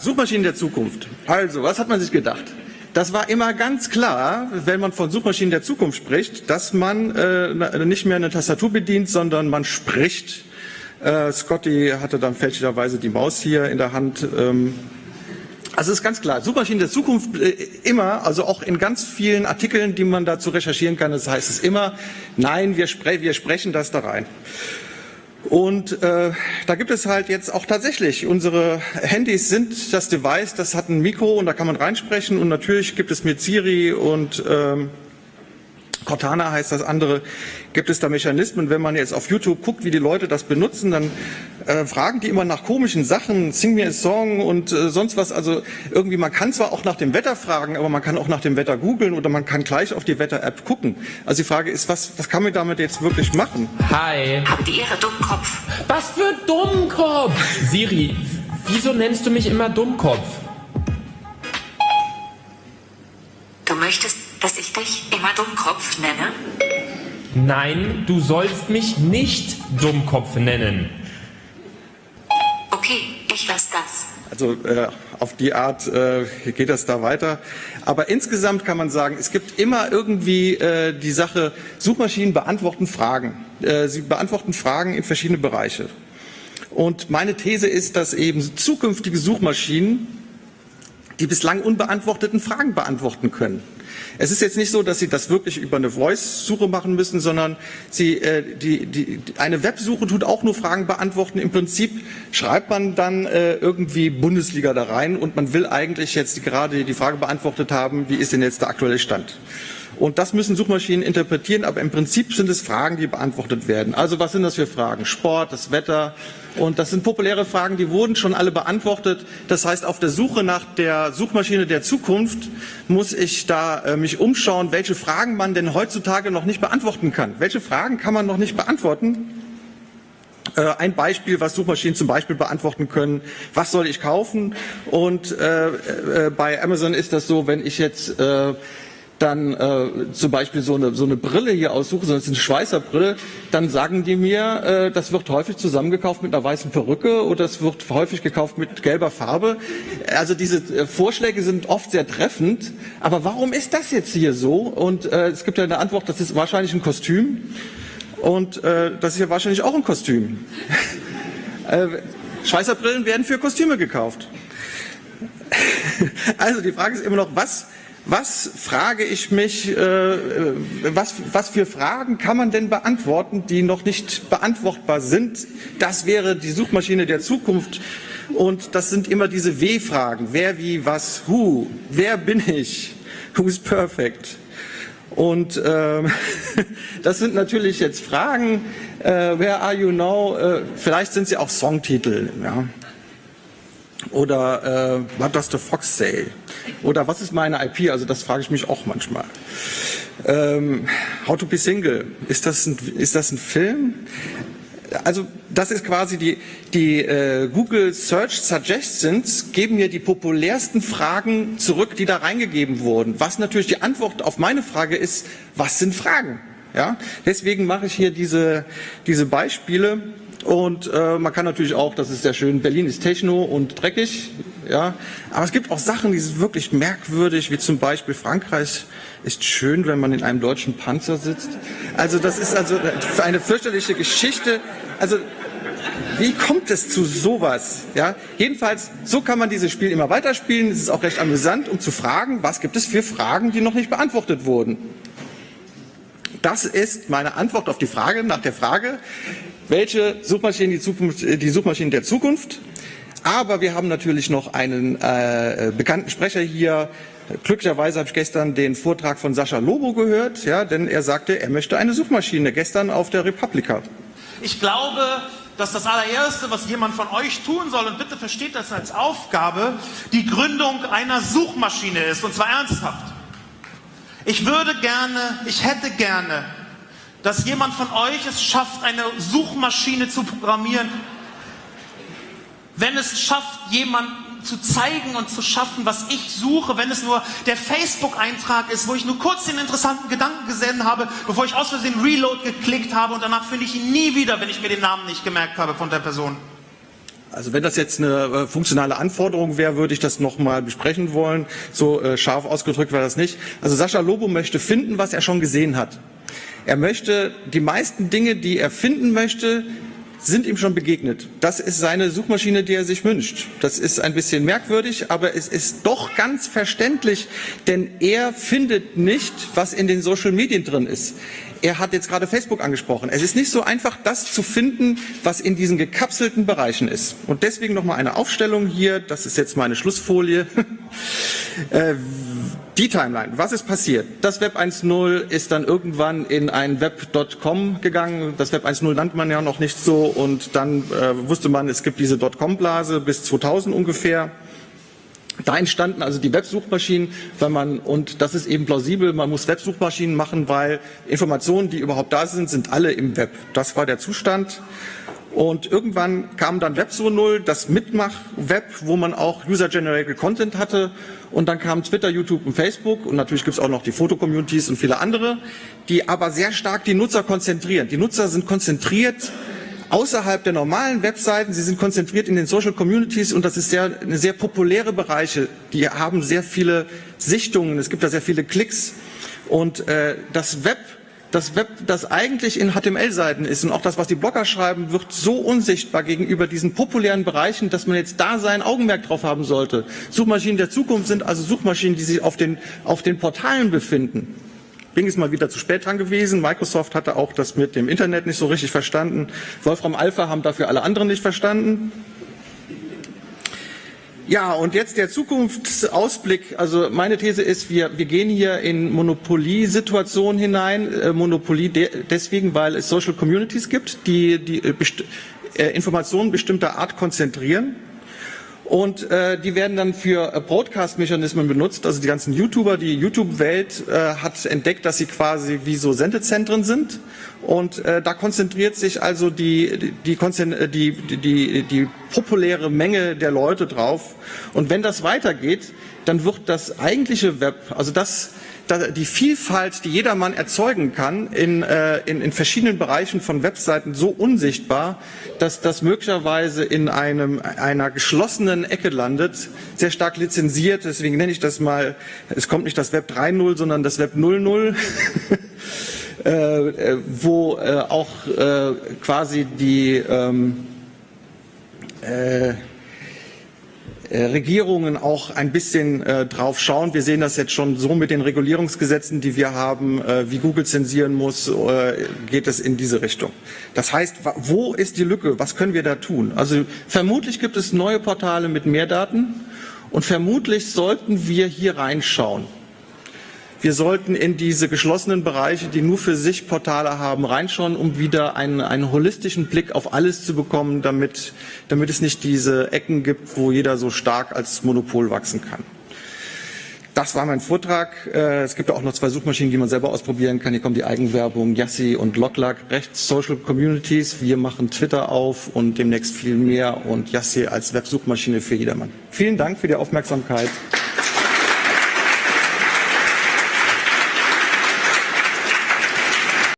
Suchmaschinen der Zukunft. Also, was hat man sich gedacht? Das war immer ganz klar, wenn man von Suchmaschinen der Zukunft spricht, dass man äh, nicht mehr eine Tastatur bedient, sondern man spricht. Äh, Scotty hatte dann fälschlicherweise die Maus hier in der Hand. Ähm, also ist ganz klar, Suchmaschinen der Zukunft äh, immer, also auch in ganz vielen Artikeln, die man dazu recherchieren kann, das heißt es immer, nein, wir, spre wir sprechen das da rein. Und äh, da gibt es halt jetzt auch tatsächlich, unsere Handys sind das Device, das hat ein Mikro und da kann man reinsprechen und natürlich gibt es mit Siri und ähm, Cortana heißt das andere, gibt es da Mechanismen. Wenn man jetzt auf YouTube guckt, wie die Leute das benutzen, dann äh, fragen die immer nach komischen Sachen, sing mir a Song und äh, sonst was. Also irgendwie, man kann zwar auch nach dem Wetter fragen, aber man kann auch nach dem Wetter googeln oder man kann gleich auf die Wetter-App gucken. Also die Frage ist, was, was kann man damit jetzt wirklich machen? Hi. Habt ihr Ihre Dummkopf? Was für Dummkopf? Siri, wieso nennst du mich immer Dummkopf? Du möchtest, dass ich dich immer Dummkopf nenne? Nein, du sollst mich nicht Dummkopf nennen. Okay, ich lass das. Also äh, auf die Art äh, geht das da weiter. Aber insgesamt kann man sagen, es gibt immer irgendwie äh, die Sache, Suchmaschinen beantworten Fragen. Äh, sie beantworten Fragen in verschiedene Bereiche. Und meine These ist, dass eben zukünftige Suchmaschinen die bislang unbeantworteten Fragen beantworten können. Es ist jetzt nicht so, dass Sie das wirklich über eine Voice-Suche machen müssen, sondern Sie, äh, die, die, eine Websuche tut auch nur Fragen beantworten. Im Prinzip schreibt man dann äh, irgendwie Bundesliga da rein und man will eigentlich jetzt gerade die Frage beantwortet haben, wie ist denn jetzt der aktuelle Stand? Und das müssen Suchmaschinen interpretieren, aber im Prinzip sind es Fragen, die beantwortet werden. Also was sind das für Fragen? Sport, das Wetter. Und das sind populäre Fragen, die wurden schon alle beantwortet. Das heißt, auf der Suche nach der Suchmaschine der Zukunft muss ich da äh, mich umschauen, welche Fragen man denn heutzutage noch nicht beantworten kann. Welche Fragen kann man noch nicht beantworten? Äh, ein Beispiel, was Suchmaschinen zum Beispiel beantworten können, was soll ich kaufen? Und äh, äh, bei Amazon ist das so, wenn ich jetzt äh, dann äh, zum Beispiel so eine, so eine Brille hier aussuche, sondern es ist eine Schweißerbrille, dann sagen die mir, äh, das wird häufig zusammengekauft mit einer weißen Perücke oder es wird häufig gekauft mit gelber Farbe. Also diese äh, Vorschläge sind oft sehr treffend, aber warum ist das jetzt hier so? Und äh, es gibt ja eine Antwort, das ist wahrscheinlich ein Kostüm und äh, das ist ja wahrscheinlich auch ein Kostüm. äh, Schweißerbrillen werden für Kostüme gekauft. also die Frage ist immer noch, was was frage ich mich, äh, was, was für Fragen kann man denn beantworten, die noch nicht beantwortbar sind? Das wäre die Suchmaschine der Zukunft. Und das sind immer diese W-Fragen. Wer, wie, was, who? Wer bin ich? Who's perfect? Und ähm, das sind natürlich jetzt Fragen. Äh, where are you now? Äh, vielleicht sind sie auch Songtitel. Ja. Oder äh, what does the fox say? Oder was ist meine IP? Also das frage ich mich auch manchmal. Ähm, How to be single, ist das ein, ist das ein Film? Also das ist quasi die, die äh, Google Search Suggestions geben mir die populärsten Fragen zurück, die da reingegeben wurden. Was natürlich die Antwort auf meine Frage ist, was sind Fragen? Ja? Deswegen mache ich hier diese, diese Beispiele. Und äh, man kann natürlich auch, das ist sehr schön, Berlin ist Techno und dreckig, ja. Aber es gibt auch Sachen, die sind wirklich merkwürdig, wie zum Beispiel Frankreich ist schön, wenn man in einem deutschen Panzer sitzt. Also das ist also eine fürchterliche Geschichte. Also wie kommt es zu sowas? Ja, jedenfalls, so kann man dieses Spiel immer weiterspielen. Es ist auch recht amüsant, um zu fragen, was gibt es für Fragen, die noch nicht beantwortet wurden. Das ist meine Antwort auf die Frage nach der Frage, welche Suchmaschinen die, Zukunft, äh, die Suchmaschinen der Zukunft. Aber wir haben natürlich noch einen äh, bekannten Sprecher hier. Glücklicherweise habe ich gestern den Vortrag von Sascha Lobo gehört, ja, denn er sagte, er möchte eine Suchmaschine, gestern auf der Republika. Ich glaube, dass das allererste, was jemand von euch tun soll, und bitte versteht das als Aufgabe, die Gründung einer Suchmaschine ist, und zwar ernsthaft. Ich würde gerne, ich hätte gerne dass jemand von euch es schafft, eine Suchmaschine zu programmieren, wenn es schafft, jemanden zu zeigen und zu schaffen, was ich suche, wenn es nur der Facebook-Eintrag ist, wo ich nur kurz den interessanten Gedanken gesehen habe, bevor ich aus Versehen Reload geklickt habe und danach finde ich ihn nie wieder, wenn ich mir den Namen nicht gemerkt habe von der Person. Also wenn das jetzt eine äh, funktionale Anforderung wäre, würde ich das nochmal besprechen wollen. So äh, scharf ausgedrückt war das nicht. Also Sascha Lobo möchte finden, was er schon gesehen hat. Er möchte die meisten Dinge, die er finden möchte, sind ihm schon begegnet. Das ist seine Suchmaschine, die er sich wünscht. Das ist ein bisschen merkwürdig, aber es ist doch ganz verständlich, denn er findet nicht, was in den Social Medien drin ist. Er hat jetzt gerade Facebook angesprochen. Es ist nicht so einfach, das zu finden, was in diesen gekapselten Bereichen ist. Und deswegen noch mal eine Aufstellung hier. Das ist jetzt meine Schlussfolie. Die Timeline. Was ist passiert? Das Web 1.0 ist dann irgendwann in ein Web.com gegangen. Das Web 1.0 nannte man ja noch nicht so. Und dann äh, wusste man, es gibt diese .com-Blase bis 2000 ungefähr. Da entstanden also die Websuchmaschinen, wenn man, und das ist eben plausibel, man muss Websuchmaschinen machen, weil Informationen, die überhaupt da sind, sind alle im Web. Das war der Zustand. Und irgendwann kam dann Web 2.0, das Mitmach-Web, wo man auch User-Generated Content hatte. Und dann kamen Twitter, YouTube und Facebook. Und natürlich gibt es auch noch die Foto-Communities und viele andere, die aber sehr stark die Nutzer konzentrieren. Die Nutzer sind konzentriert außerhalb der normalen Webseiten. Sie sind konzentriert in den Social Communities und das ist sehr, eine sehr populäre Bereiche. Die haben sehr viele Sichtungen, es gibt da sehr viele Klicks. Und äh, das Web das Web, das eigentlich in HTML-Seiten ist und auch das, was die Blogger schreiben, wird so unsichtbar gegenüber diesen populären Bereichen, dass man jetzt da sein Augenmerk drauf haben sollte. Suchmaschinen der Zukunft sind also Suchmaschinen, die sich auf den, auf den Portalen befinden. Bing ist mal wieder zu spät dran gewesen. Microsoft hatte auch das mit dem Internet nicht so richtig verstanden. Wolfram Alpha haben dafür alle anderen nicht verstanden. Ja, und jetzt der Zukunftsausblick. Also meine These ist, wir, wir gehen hier in Monopoliesituationen hinein. Äh, Monopolie de deswegen, weil es Social Communities gibt, die, die äh, best äh, Informationen bestimmter Art konzentrieren und äh, die werden dann für äh, Broadcast-Mechanismen benutzt. Also die ganzen YouTuber, die YouTube-Welt äh, hat entdeckt, dass sie quasi wie so Sendezentren sind. Und äh, da konzentriert sich also die, die, äh, die, die, die, die populäre Menge der Leute drauf. Und wenn das weitergeht, dann wird das eigentliche Web, also das, die Vielfalt, die jedermann erzeugen kann, in, äh, in, in verschiedenen Bereichen von Webseiten so unsichtbar, dass das möglicherweise in einem, einer geschlossenen Ecke landet, sehr stark lizenziert. Deswegen nenne ich das mal, es kommt nicht das Web 3.0, sondern das Web 0.0. Äh, äh, wo äh, auch äh, quasi die ähm, äh, Regierungen auch ein bisschen äh, drauf schauen. Wir sehen das jetzt schon so mit den Regulierungsgesetzen, die wir haben, äh, wie Google zensieren muss, äh, geht es in diese Richtung. Das heißt, wo ist die Lücke? Was können wir da tun? Also vermutlich gibt es neue Portale mit mehr Daten und vermutlich sollten wir hier reinschauen. Wir sollten in diese geschlossenen Bereiche, die nur für sich Portale haben, reinschauen, um wieder einen, einen holistischen Blick auf alles zu bekommen, damit, damit es nicht diese Ecken gibt, wo jeder so stark als Monopol wachsen kann. Das war mein Vortrag. Äh, es gibt auch noch zwei Suchmaschinen, die man selber ausprobieren kann. Hier kommt die Eigenwerbung Yassi und Locklack, rechts Social Communities. Wir machen Twitter auf und demnächst viel mehr und Yassi als Websuchmaschine für jedermann. Vielen Dank für die Aufmerksamkeit.